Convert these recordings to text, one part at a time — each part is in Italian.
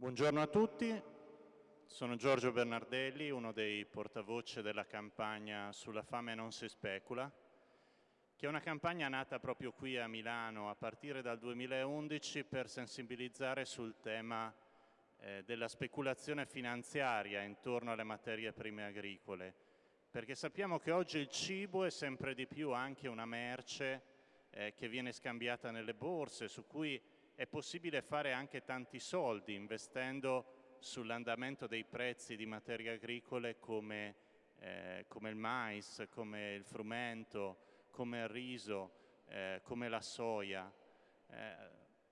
Buongiorno a tutti, sono Giorgio Bernardelli, uno dei portavoce della campagna Sulla fame non si specula, che è una campagna nata proprio qui a Milano a partire dal 2011 per sensibilizzare sul tema eh, della speculazione finanziaria intorno alle materie prime agricole, perché sappiamo che oggi il cibo è sempre di più anche una merce eh, che viene scambiata nelle borse, su cui è possibile fare anche tanti soldi investendo sull'andamento dei prezzi di materie agricole come, eh, come, il mais, come il frumento, come il riso, eh, come la soia. Eh,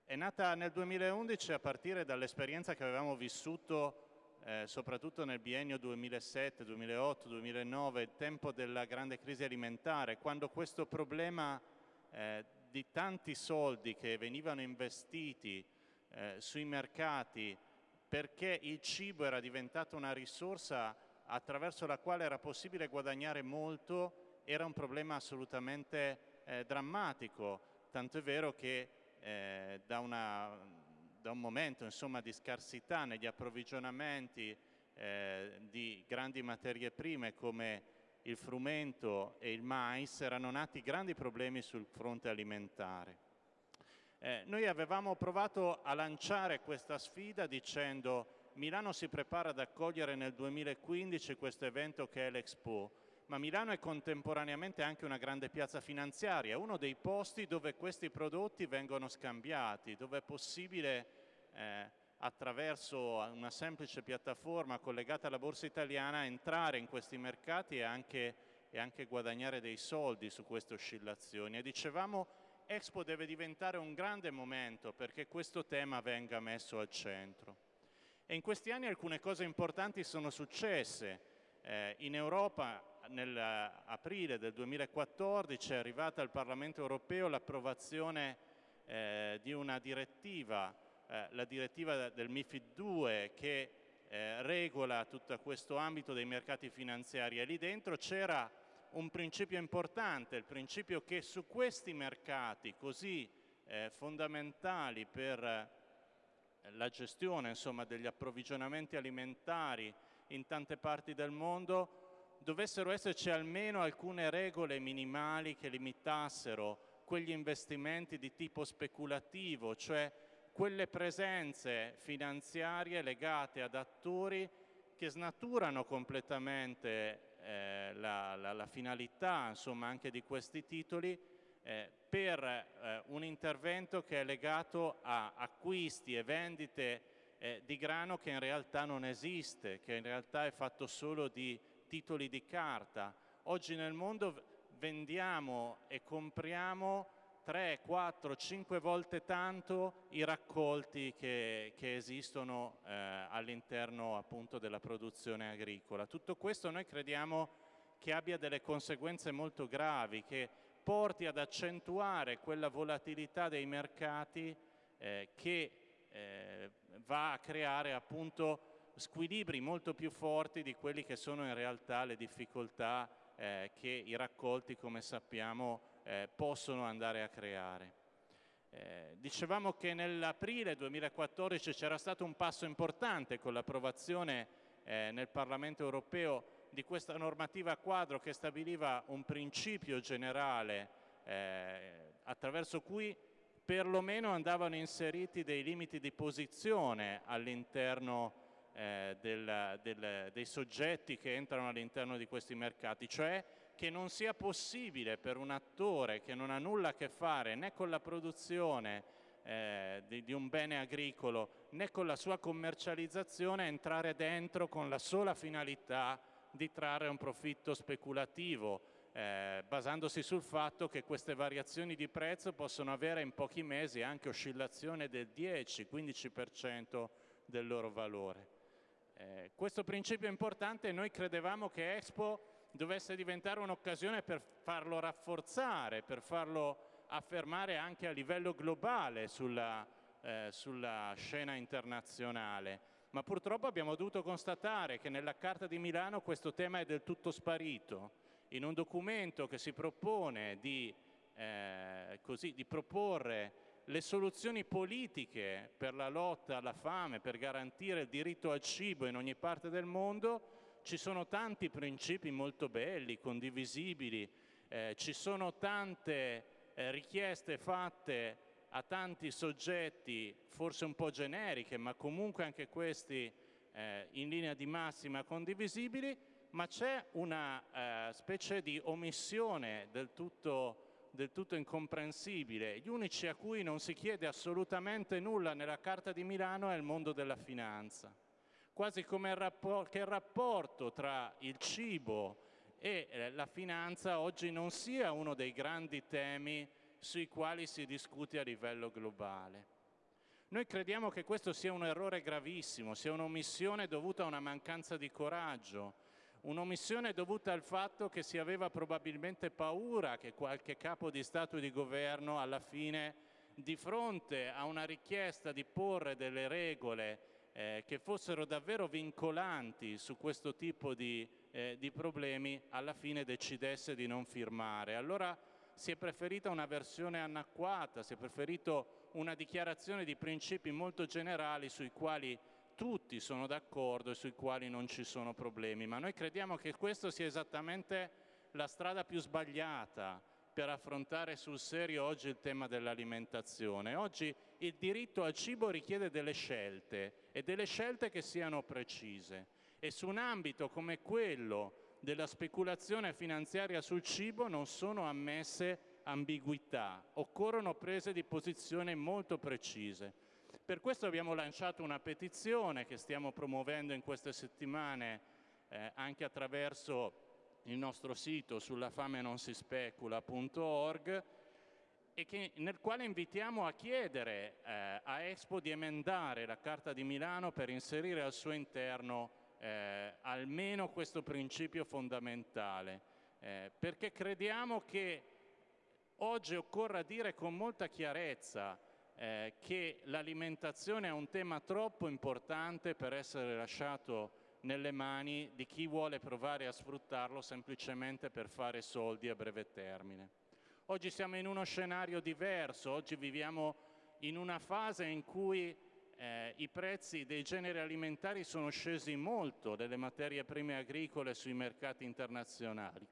è nata nel 2011 a partire dall'esperienza che avevamo vissuto eh, soprattutto nel biennio 2007, 2008, 2009, il tempo della grande crisi alimentare, quando questo problema eh, di tanti soldi che venivano investiti eh, sui mercati perché il cibo era diventato una risorsa attraverso la quale era possibile guadagnare molto, era un problema assolutamente eh, drammatico, tanto è vero che eh, da, una, da, un momento insomma, di scarsità negli approvvigionamenti eh, di grandi materie prime come il frumento e il mais erano nati grandi problemi sul fronte alimentare. Eh, noi avevamo provato a lanciare questa sfida dicendo Milano si prepara ad accogliere nel 2015 questo evento che è l'Expo, ma Milano è contemporaneamente anche una grande piazza finanziaria, uno dei posti dove questi prodotti vengono scambiati, dove è possibile eh, attraverso una semplice piattaforma collegata alla borsa italiana entrare in questi mercati e anche, e anche guadagnare dei soldi su queste oscillazioni. E dicevamo Expo deve diventare un grande momento perché questo tema venga messo al centro. E in questi anni alcune cose importanti sono successe. Eh, in Europa nell'aprile del 2014 è arrivata al Parlamento europeo l'approvazione eh, di una direttiva eh, la direttiva del MIFID 2 che eh, regola tutto questo ambito dei mercati finanziari. E lì dentro c'era un principio importante, il principio che su questi mercati così eh, fondamentali per eh, la gestione insomma, degli approvvigionamenti alimentari in tante parti del mondo dovessero esserci almeno alcune regole minimali che limitassero quegli investimenti di tipo speculativo, cioè quelle presenze finanziarie legate ad attori che snaturano completamente eh, la, la, la, finalità insomma, anche di questi titoli eh, per eh, un intervento che è legato a acquisti e vendite eh, di grano che in realtà non esiste, che in realtà è fatto solo di titoli di carta. Oggi nel mondo vendiamo e compriamo 3, 4, 5 volte tanto i raccolti che, che esistono eh, all'interno appunto della produzione agricola. Tutto questo noi crediamo che abbia delle conseguenze molto gravi, che porti ad accentuare quella volatilità dei mercati eh, che eh, va a creare appunto squilibri molto più forti di quelli che sono in realtà le difficoltà eh, che i raccolti, come sappiamo, eh, possono andare a creare. Eh, dicevamo che nell'aprile 2014 c'era stato un passo importante con l'approvazione eh, nel Parlamento europeo di questa normativa quadro che stabiliva un principio generale eh, attraverso cui perlomeno andavano inseriti dei limiti di posizione all'interno eh, del, dei soggetti che entrano all'interno di questi mercati, cioè che non sia possibile per un attore che non ha nulla a che fare né con la produzione eh, di, di, un bene agricolo né con la sua commercializzazione entrare dentro con la sola finalità di trarre un profitto speculativo eh, basandosi sul fatto che queste variazioni di prezzo possono avere in pochi mesi anche oscillazione del 10-15% del loro valore. Eh, questo principio è importante noi credevamo che Expo dovesse diventare un'occasione per farlo rafforzare, per farlo affermare anche a livello globale sulla, eh, sulla scena internazionale. Ma purtroppo abbiamo dovuto constatare che nella Carta di Milano questo tema è del tutto sparito. In un documento che si propone di, eh, così, di proporre le soluzioni politiche per la lotta alla fame, per garantire il diritto al cibo in ogni parte del mondo, ci sono tanti principi molto belli, condivisibili, eh, ci sono tante eh, richieste fatte a tanti soggetti, forse un po' generiche, ma comunque anche questi eh, in linea di massima condivisibili, ma c'è una eh, specie di omissione del tutto del tutto incomprensibile. Gli unici a cui non si chiede assolutamente nulla nella Carta di Milano è il mondo della finanza, quasi come il rapport, che il rapporto tra il cibo e eh, la finanza oggi non sia uno dei grandi temi sui quali si discute a livello globale. Noi crediamo che questo sia un errore gravissimo, sia un'omissione dovuta a una mancanza di coraggio, Un'omissione dovuta al fatto che si aveva probabilmente paura che qualche capo di Stato e di governo alla fine, di fronte a una richiesta di porre delle regole eh, che fossero davvero vincolanti su questo tipo di, eh, di problemi, alla fine decidesse di non firmare. Allora si è preferita una versione anacquata, si è preferito una dichiarazione di principi molto generali sui quali tutti sono d'accordo e sui quali non ci sono problemi, ma noi crediamo che questa sia esattamente la strada più sbagliata per affrontare sul serio oggi il tema dell'alimentazione. Oggi il diritto al cibo richiede delle scelte e delle scelte che siano precise e su un ambito come quello della speculazione finanziaria sul cibo non sono ammesse ambiguità, occorrono prese di posizione molto precise. Per questo abbiamo lanciato una petizione che stiamo promuovendo in queste settimane eh, anche attraverso il nostro sito sulla fame non si specula.org e che, nel quale invitiamo a chiedere eh, a Expo di emendare la Carta di Milano per inserire al suo interno eh, almeno questo principio fondamentale, eh, perché crediamo che oggi occorra dire con molta chiarezza eh, che l'alimentazione è un tema troppo importante per essere lasciato nelle mani di chi vuole provare a sfruttarlo semplicemente per fare soldi a breve termine. Oggi siamo in uno scenario diverso, oggi viviamo in una fase in cui eh, i prezzi dei generi alimentari sono scesi molto delle materie prime agricole sui mercati internazionali,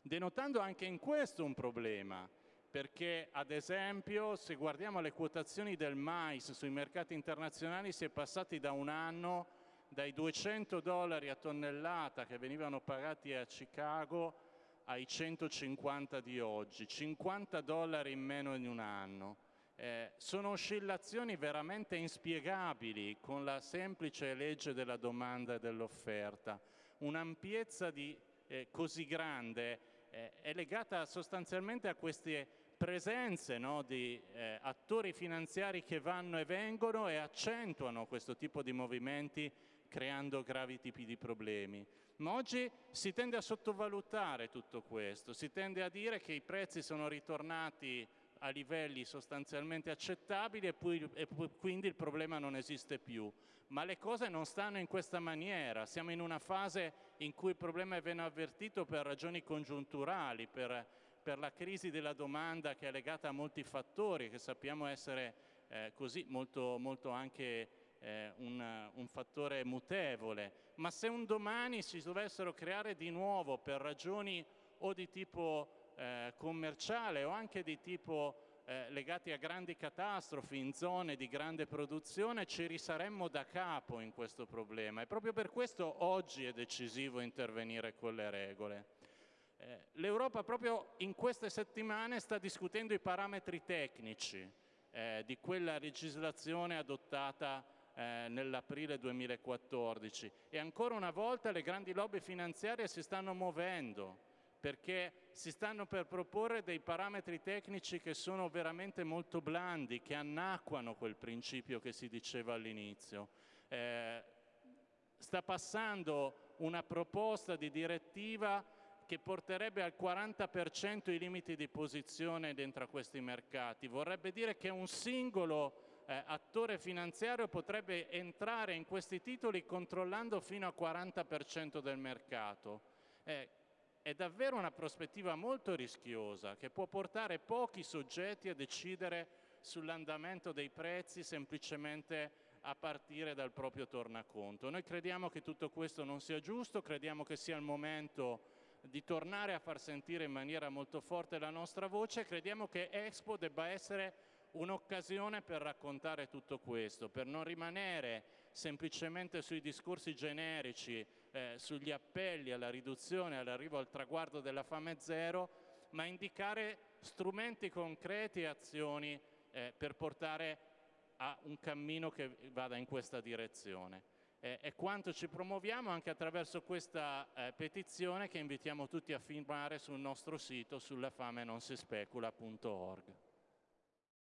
denotando anche in questo un problema, perché ad esempio se guardiamo le quotazioni del mais sui mercati internazionali si è passati da un anno dai 200 dollari a tonnellata che venivano pagati a Chicago ai 150 di oggi, 50 dollari in meno di un anno. Eh, sono oscillazioni veramente inspiegabili con la semplice legge della domanda e dell'offerta. Un'ampiezza eh, così grande eh, è legata sostanzialmente a queste presenze no, di eh, attori finanziari che vanno e vengono e accentuano questo tipo di movimenti creando gravi tipi di problemi. Ma oggi si tende a sottovalutare tutto questo, si tende a dire che i prezzi sono ritornati a livelli sostanzialmente accettabili e, poi, e quindi il problema non esiste più. Ma le cose non stanno in questa maniera, siamo in una fase in cui il problema viene avvertito per ragioni congiunturali, per per la crisi della domanda che è legata a molti fattori che sappiamo essere eh, così molto, molto anche eh, un, un, fattore mutevole, ma se un domani si dovessero creare di nuovo per ragioni o di tipo eh, commerciale o anche di tipo eh, legati a grandi catastrofi in zone di grande produzione, ci risaremmo da capo in questo problema e proprio per questo oggi è decisivo intervenire con le regole. Eh, L'Europa proprio in queste settimane sta discutendo i parametri tecnici eh, di quella legislazione adottata eh, nell'aprile 2014 e ancora una volta le grandi lobby finanziarie si stanno muovendo perché si stanno per proporre dei parametri tecnici che sono veramente molto blandi, che annacquano quel principio che si diceva all'inizio. Eh, sta passando una proposta di direttiva che porterebbe al 40% i limiti di posizione dentro a questi mercati. Vorrebbe dire che un singolo eh, attore finanziario potrebbe entrare in questi titoli controllando fino al 40% del mercato. Eh, è davvero una prospettiva molto rischiosa che può portare pochi soggetti a decidere sull'andamento dei prezzi semplicemente a partire dal proprio tornaconto. Noi crediamo che tutto questo non sia giusto, crediamo che sia il momento di tornare a far sentire in maniera molto forte la nostra voce, crediamo che Expo debba essere un'occasione per raccontare tutto questo, per non rimanere semplicemente sui discorsi generici, eh, sugli appelli alla riduzione, all'arrivo al traguardo della fame zero, ma indicare strumenti concreti e azioni eh, per portare a un cammino che vada in questa direzione. Eh, è quanto ci promuoviamo anche attraverso questa eh, petizione che invitiamo tutti a firmare sul nostro sito sullafamenonsispecula.org.